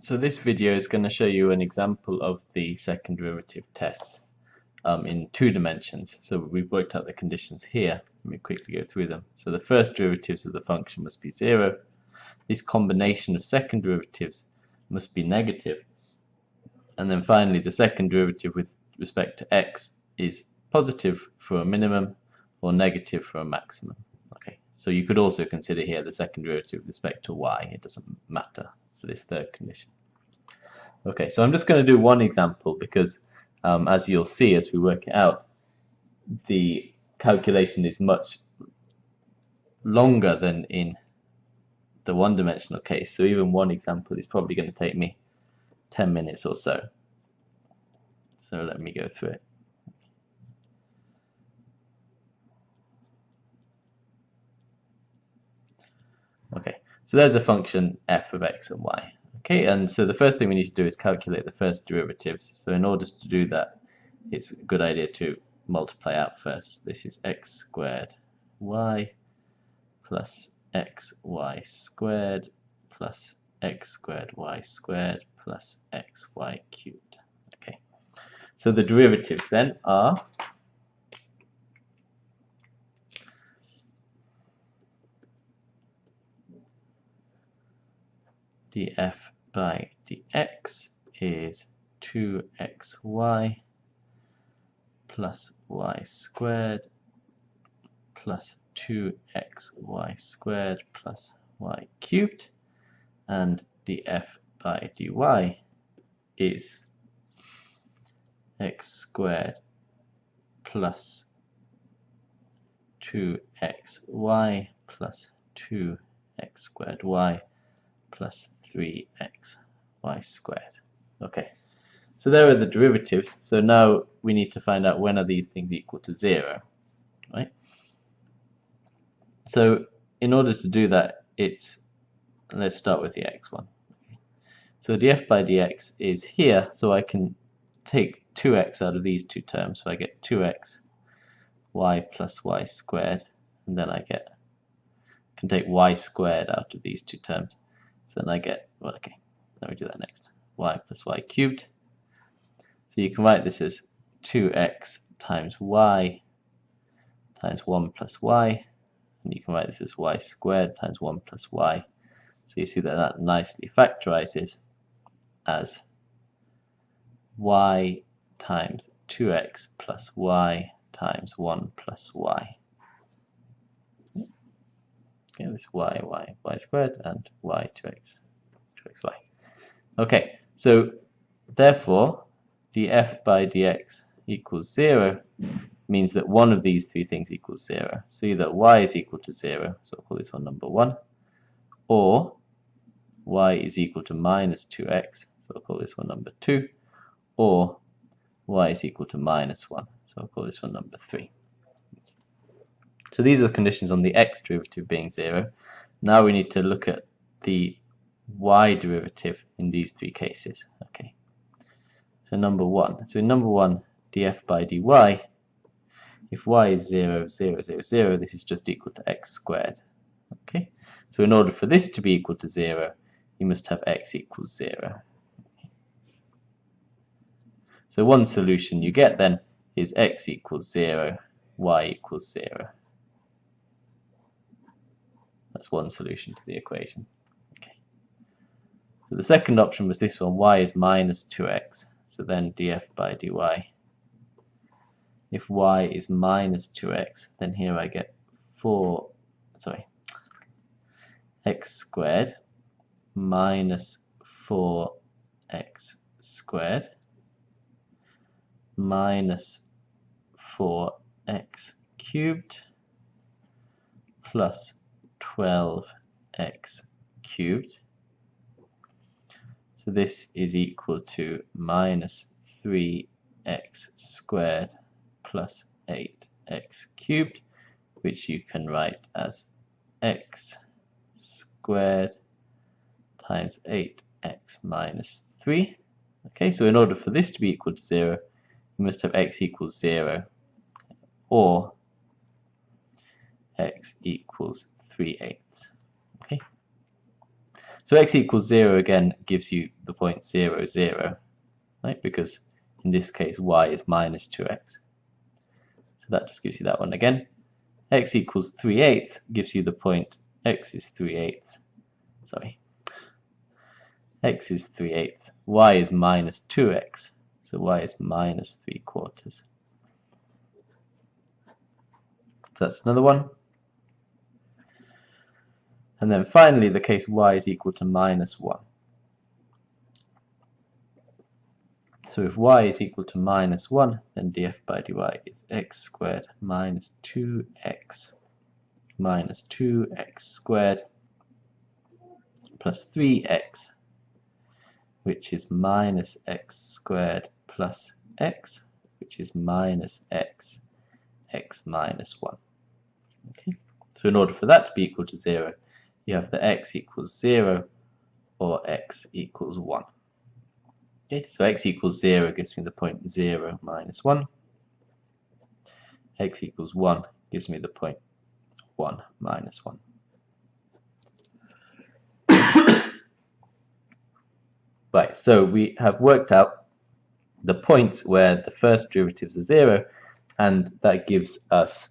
So this video is going to show you an example of the second derivative test um, in two dimensions. So we've worked out the conditions here. Let me quickly go through them. So the first derivatives of the function must be zero. This combination of second derivatives must be negative. And then finally the second derivative with respect to x is positive for a minimum or negative for a maximum. Okay, so you could also consider here the second derivative with respect to y. It doesn't matter this third condition. Okay, so I'm just going to do one example because um, as you'll see as we work it out, the calculation is much longer than in the one-dimensional case. So even one example is probably going to take me 10 minutes or so. So let me go through it. Okay, so there's a function f of x and y. Okay, and so the first thing we need to do is calculate the first derivatives. So in order to do that, it's a good idea to multiply out first. This is x squared y plus xy squared plus x squared y squared plus xy cubed. Okay, so the derivatives then are df by dx is 2xy plus y squared plus 2xy squared plus y cubed and df by dy is x squared plus 2xy plus 2x squared y plus 3x y squared. Okay, so there are the derivatives. So now we need to find out when are these things equal to 0, right? So in order to do that, it's, let's start with the x one. So df by dx is here, so I can take 2x out of these two terms. So I get 2x y plus y squared, and then I get can take y squared out of these two terms. So then I get, well, okay, let me do that next. y plus y cubed. So you can write this as 2x times y times 1 plus y. And you can write this as y squared times 1 plus y. So you see that that nicely factorizes as y times 2x plus y times 1 plus y. Okay, this y, y, y squared, and y, 2x, 2xy. Okay, so therefore, df by dx equals 0 means that one of these three things equals 0. So either y is equal to 0, so I'll call this one number 1, or y is equal to minus 2x, so I'll call this one number 2, or y is equal to minus 1, so I'll call this one number 3. So these are the conditions on the x derivative being 0. Now we need to look at the y derivative in these three cases. Okay. So number 1. So in number 1, df by dy, if y is 0, 0, 0, 0, this is just equal to x squared. Okay. So in order for this to be equal to 0, you must have x equals 0. So one solution you get then is x equals 0, y equals 0. That's one solution to the equation. Okay. So the second option was this one, y is minus 2x. So then df by dy. If y is minus 2x, then here I get 4, sorry, x squared minus 4x squared minus 4x cubed plus 12x cubed. So this is equal to minus 3x squared plus 8x cubed, which you can write as x squared times 8x minus 3. Okay, so in order for this to be equal to 0, you must have x equals 0 or x equals 3 eighths. Okay. So x equals 0 again gives you the point 0, 0, right? Because in this case y is minus 2x. So that just gives you that one again. x equals 3 eighths gives you the point x is 3 eighths. Sorry. x is 3 eighths. y is minus 2x. So y is minus 3 quarters. So that's another one. And then finally, the case y is equal to minus 1. So if y is equal to minus 1, then df by dy is x squared minus 2x minus 2x squared plus 3x, which is minus x squared plus x, which is minus x, x minus 1. Okay. So in order for that to be equal to 0, you have the x equals 0 or x equals 1. Okay, so x equals 0 gives me the point 0 minus 1. x equals 1 gives me the point 1 minus 1. right, so we have worked out the points where the first derivatives are 0 and that gives us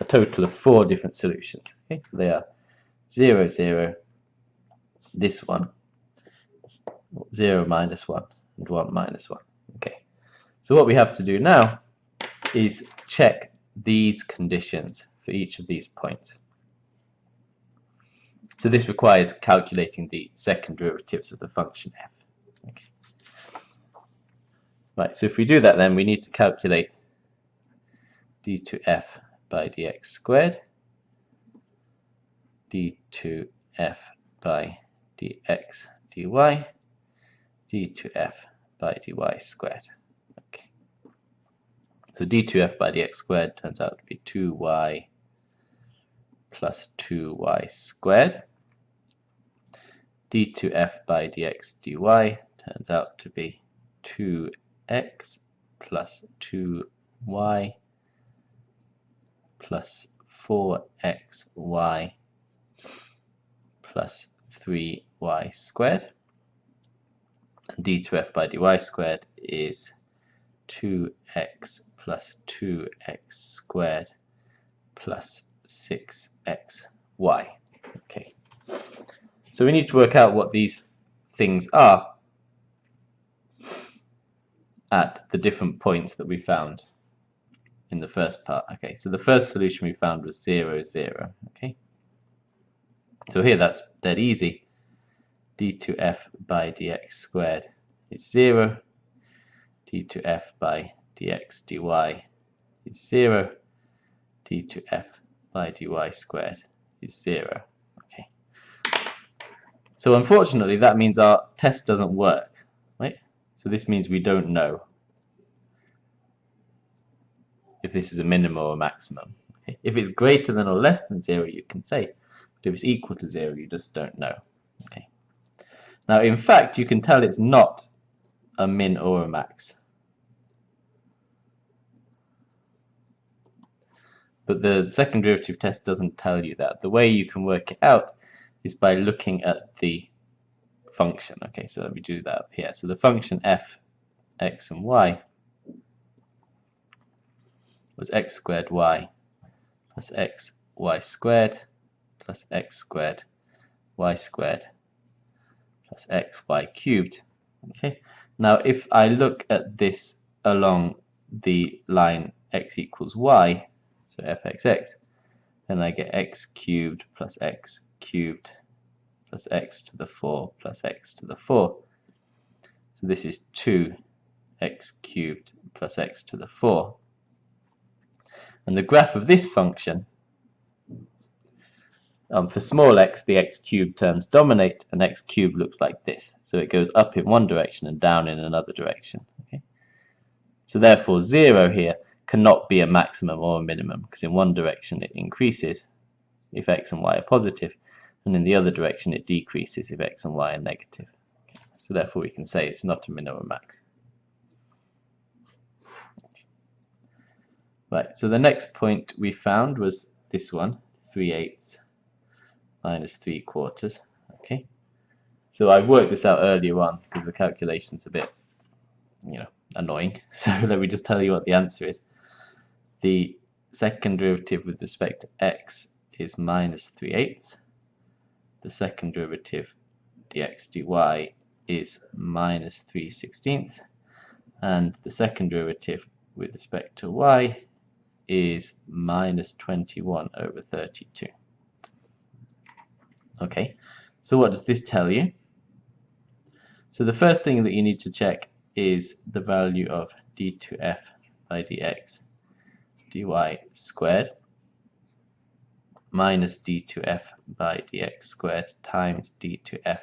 a total of four different solutions. Okay, so they are 0, 0, this one, 0 minus 1, and 1 minus 1. Okay, so what we have to do now is check these conditions for each of these points. So this requires calculating the second derivatives of the function f. Okay. Right, so if we do that then we need to calculate d2f by dx squared, d2f by dx dy, d2f by dy squared. Okay. So d2f by dx squared turns out to be 2y plus 2y squared. d2f by dx dy turns out to be 2x plus 2y plus 4xy plus 3y squared. And d2f by dy squared is 2x plus 2x squared plus 6xy. Okay. So we need to work out what these things are at the different points that we found in the first part. Okay, so the first solution we found was 0, 0. Okay. So here that's dead easy. d2f by dx squared is 0. d2f by dx dy is 0. d2f by dy squared is 0. Okay. So unfortunately that means our test doesn't work. Right? So this means we don't know if this is a minimum or a maximum. If it's greater than or less than 0 you can say, but if it's equal to 0 you just don't know. Okay. Now in fact you can tell it's not a min or a max. But the second derivative test doesn't tell you that. The way you can work it out is by looking at the function. Okay, so let me do that up here. So the function f, x and y was x squared y plus x y squared plus x squared y squared plus x y cubed. Okay. Now if I look at this along the line x equals y, so fxx, then I get x cubed plus x cubed plus x to the 4 plus x to the 4. So this is 2x cubed plus x to the 4. And the graph of this function, um, for small x, the x cubed terms dominate, and x cubed looks like this. So it goes up in one direction and down in another direction. Okay? So therefore, 0 here cannot be a maximum or a minimum, because in one direction it increases if x and y are positive, and in the other direction it decreases if x and y are negative. Okay? So therefore we can say it's not a minimum max. Right, so the next point we found was this one, 3 eighths minus 3 quarters. Okay, So I worked this out earlier on because the calculation's a bit, you know, annoying. So let me just tell you what the answer is. The second derivative with respect to x is minus 3 eighths. The second derivative dx dy is minus 3 sixteenths. And the second derivative with respect to y is minus 21 over 32. Okay, so what does this tell you? So the first thing that you need to check is the value of d2f by dx dy squared minus d2f by dx squared times d2f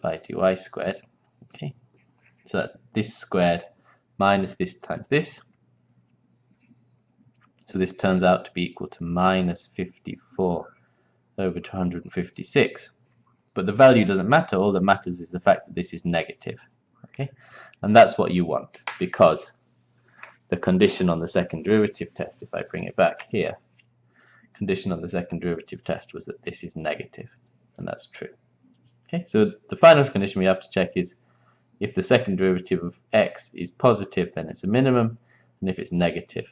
by dy squared. Okay, so that's this squared minus this times this. So this turns out to be equal to minus 54 over 256. But the value doesn't matter. All that matters is the fact that this is negative. Okay, and that's what you want because the condition on the second derivative test, if I bring it back here, condition on the second derivative test was that this is negative, and that's true. Okay, so the final condition we have to check is if the second derivative of x is positive, then it's a minimum, and if it's negative,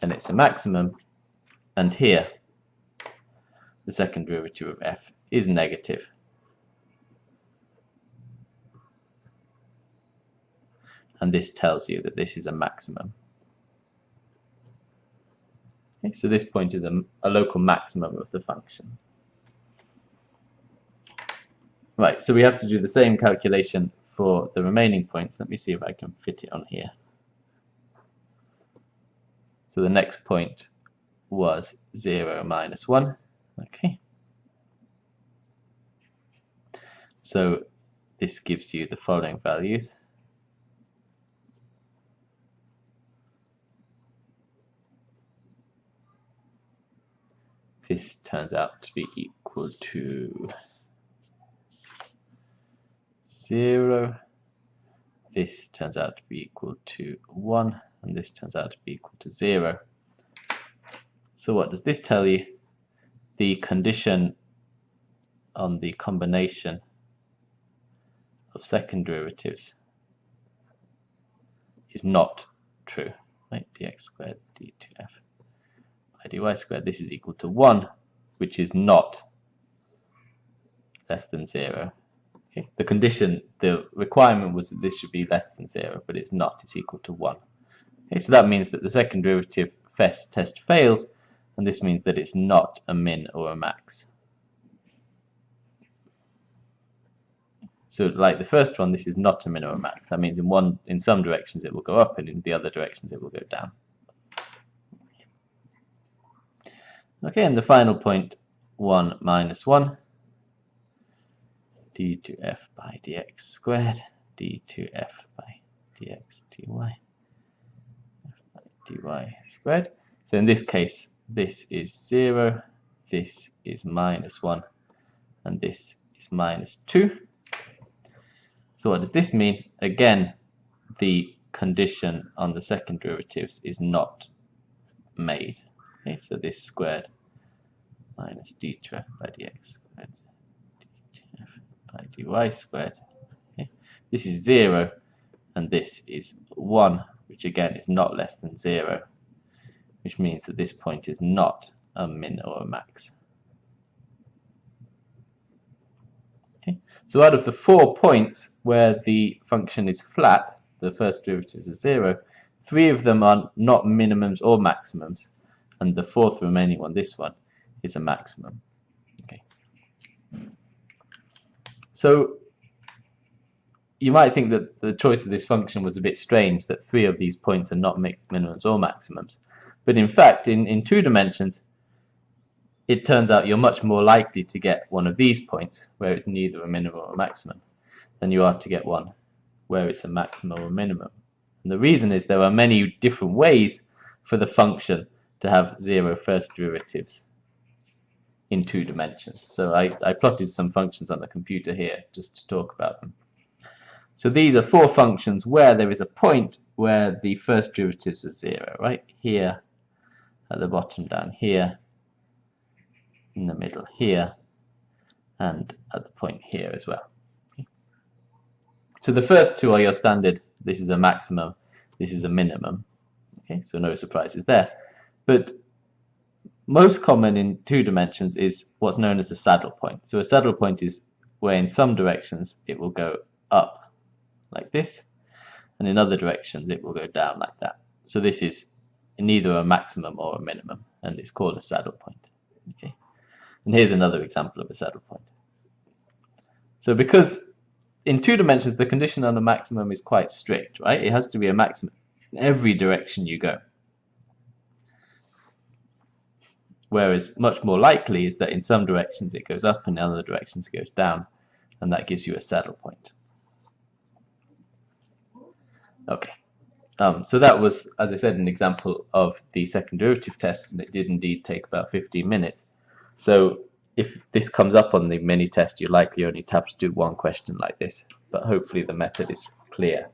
then it's a maximum. And here, the second derivative of f is negative. And this tells you that this is a maximum. Okay, so this point is a, a local maximum of the function. Right, so we have to do the same calculation for the remaining points. Let me see if I can fit it on here. So the next point was 0 minus 1. Okay. So this gives you the following values. This turns out to be equal to 0. This turns out to be equal to 1 and this turns out to be equal to 0. So what does this tell you? The condition on the combination of second derivatives is not true. Right? dx squared d2f by dy squared, this is equal to 1, which is not less than 0. Okay? The condition, the requirement was that this should be less than 0, but it's not, it's equal to 1. Okay, so that means that the second derivative test fails, and this means that it's not a min or a max. So like the first one, this is not a min or a max. That means in one, in some directions it will go up, and in the other directions it will go down. Okay, and the final point, 1 minus 1, d2f by dx squared, d2f by dx dy dy squared. So in this case, this is 0, this is minus 1, and this is minus 2. So what does this mean? Again, the condition on the second derivatives is not made. Okay, so this squared minus d2f by dx squared d2f by dy squared. Okay. This is 0, and this is 1 which again is not less than 0, which means that this point is not a min or a max. Okay. So out of the four points where the function is flat, the first derivative is zero, three of them are not minimums or maximums, and the fourth remaining one, this one, is a maximum. Okay. So you might think that the choice of this function was a bit strange, that three of these points are not mixed minimums or maximums. But in fact, in, in two dimensions, it turns out you're much more likely to get one of these points, where it's neither a minimum or a maximum, than you are to get one where it's a maximum or minimum. And the reason is there are many different ways for the function to have zero first derivatives in two dimensions. So I, I plotted some functions on the computer here just to talk about them. So these are four functions where there is a point where the first derivatives are zero, right? Here, at the bottom down here, in the middle here, and at the point here as well. So the first two are your standard, this is a maximum, this is a minimum. Okay, so no surprises there. But most common in two dimensions is what's known as a saddle point. So a saddle point is where in some directions it will go up like this, and in other directions it will go down like that. So this is neither a maximum or a minimum, and it's called a saddle point. Okay, and here's another example of a saddle point. So because in two dimensions the condition on the maximum is quite strict, right? It has to be a maximum in every direction you go. Whereas much more likely is that in some directions it goes up and in other directions it goes down, and that gives you a saddle point. Okay. Um, so that was, as I said, an example of the second derivative test, and it did indeed take about 15 minutes. So if this comes up on the mini test, you likely only have to do one question like this, but hopefully the method is clear.